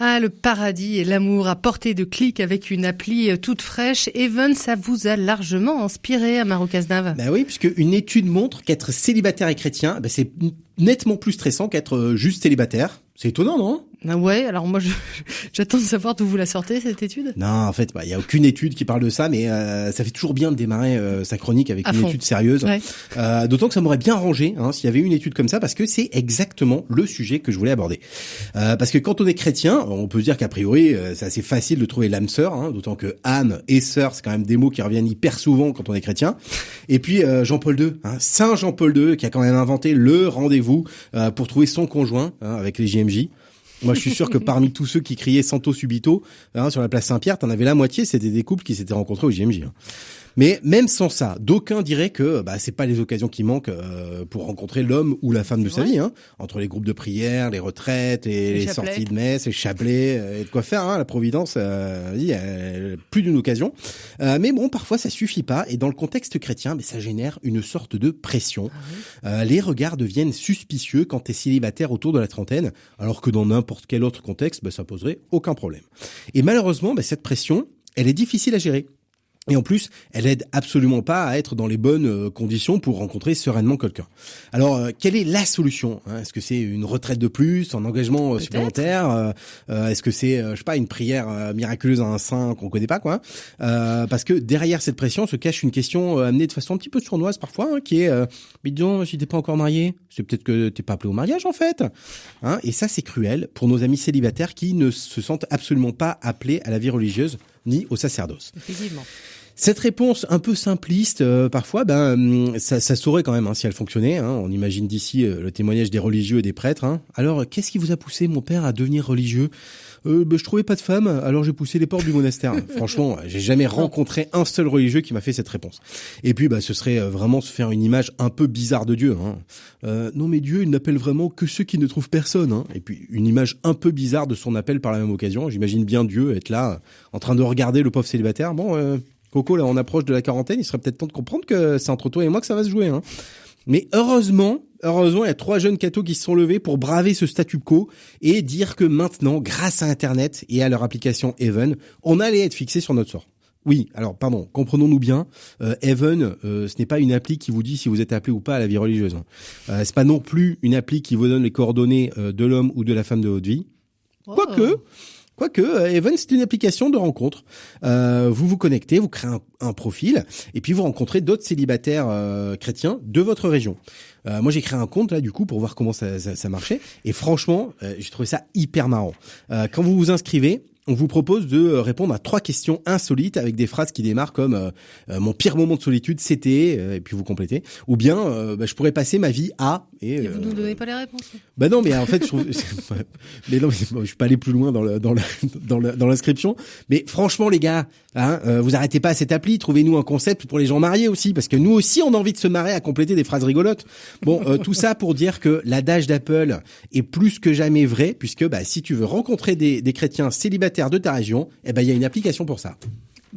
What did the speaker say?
Ah, le paradis et l'amour à portée de clic avec une appli euh, toute fraîche. Even, ça vous a largement inspiré à Marocasnave. Bah oui, puisque une étude montre qu'être célibataire et chrétien, bah c'est nettement plus stressant qu'être euh, juste célibataire. C'est étonnant, non? Ah ouais, alors moi j'attends de savoir d'où vous la sortez cette étude? Non, en fait, il y a aucune étude qui parle de ça, mais euh, ça fait toujours bien de démarrer euh, sa chronique avec À une fond. étude sérieuse. Ouais. Euh, D'autant que ça m'aurait bien arrangé hein, s'il y avait une étude comme ça, parce que c'est exactement le sujet que je voulais aborder. Euh, parce que quand on est chrétien, on peut dire qu'a priori, euh, c'est assez facile de trouver l'âme sœur, hein, d'autant que âme et sœur, c'est quand même des mots qui reviennent hyper souvent quand on est chrétien. Et puis euh, Jean-Paul II, hein, Saint Jean-Paul II, qui a quand même inventé le rendez-vous euh, pour trouver son conjoint hein, avec les JMJ. Moi, je suis sûr que parmi tous ceux qui criaient Santo Subito hein, sur la place Saint-Pierre, t'en avais la moitié, c'était des couples qui s'étaient rencontrés au JMJ. hein. Mais même sans ça, d'aucuns diraient que bah, c'est pas les occasions qui manquent euh, pour rencontrer l'homme ou la femme de sa vrai. vie. Hein, entre les groupes de prière, les retraites, les, Les sorties de messe, les chapelets, euh, et de quoi faire. Hein, la Providence, euh, vas-y, euh, plus d'une occasion. Euh, mais bon, parfois ça suffit pas. Et dans le contexte chrétien, mais ça génère une sorte de pression. Euh, les regards deviennent suspicieux quand tu es célibataire autour de la trentaine, alors que dans n'importe quel autre contexte, bah, ça poserait aucun problème. Et malheureusement, bah, cette pression, elle est difficile à gérer. Et en plus, elle aide absolument pas à être dans les bonnes euh, conditions pour rencontrer sereinement quelqu'un. Alors, euh, quelle est la solution hein? Est-ce que c'est une retraite de plus, un engagement euh, supplémentaire Est-ce que c'est, je sais pas, une prière miraculeuse à un saint qu'on connaît pas, quoi? Euh, Parce que derrière cette pression se cache une question amenée de façon un petit peu sournoise parfois, hein, qui est euh, mais dis donc, si t'es pas encore marié, c'est peut-être que t'es pas appelé au mariage en fait. Hein? Et ça, c'est cruel pour nos amis célibataires qui ne se sentent absolument pas appelés à la vie religieuse ni au sacerdoce. Cette réponse un peu simpliste, euh, parfois, ben, hum, ça, ça saurait quand même hein, si elle fonctionnait. hein. On imagine d'ici euh, le témoignage des religieux et des prêtres. hein. Alors, qu'est-ce qui vous a poussé, mon père, à devenir religieux? Euh, ben, Je trouvais pas de femme, alors j'ai poussé les portes du monastère. Franchement, j'ai jamais rencontré un seul religieux qui m'a fait cette réponse. Et puis, bah, ce serait euh, vraiment se faire une image un peu bizarre de Dieu. Hein. Euh, non, mais Dieu, il n'appelle vraiment que ceux qui ne trouvent personne. Hein. Et puis, une image un peu bizarre de son appel par la même occasion. J'imagine bien Dieu être là, en train de regarder le pauvre célibataire. Bon, euh, Coco, là, on approche de la quarantaine. Il serait peut-être temps de comprendre que c'est entre toi et moi que ça va se jouer. Hein. Mais heureusement, heureusement, il y a trois jeunes cathos qui se sont levés pour braver ce statu quo et dire que maintenant, grâce à Internet et à leur application Even, on allait être fixé sur notre sort. Oui, alors pardon, comprenons-nous bien, euh, Even, euh, ce n'est pas une appli qui vous dit si vous êtes appelé ou pas à la vie religieuse. hein. Euh, c'est pas non plus une appli qui vous donne les coordonnées euh, de l'homme ou de la femme de votre vie. Quoique, quoique, euh, Even, c'est une application de rencontre. Euh, vous vous connectez, vous créez un, un profil, et puis vous rencontrez d'autres célibataires euh, chrétiens de votre région. Euh, moi, j'ai créé un compte là, du coup, pour voir comment ça, ça, ça marchait. Et franchement, euh, j'ai trouvé ça hyper marrant. Euh, quand vous vous inscrivez, on vous propose de euh, répondre à trois questions insolites avec des phrases qui démarrent comme euh, euh, mon pire moment de solitude c'était euh, et puis vous complétez ou bien euh, bah, je pourrais passer ma vie à et, Et vous euh, nous donnez pas les réponses. bah non, mais en fait, je trouve, mais non, mais bon, je suis pas allé plus loin dans le, dans le, dans le- dans l'inscription. Mais franchement, les gars, hein, euh, vous arrêtez pas à cette appli. Trouvez-nous un concept pour les gens mariés aussi, parce que nous aussi, on a envie de se marrer à compléter des phrases rigolotes. Bon, euh, tout ça pour dire que l'adage d'Apple est plus que jamais vrai, puisque bah, si tu veux rencontrer des, des chrétiens célibataires de ta région, eh ben il y a une application pour ça.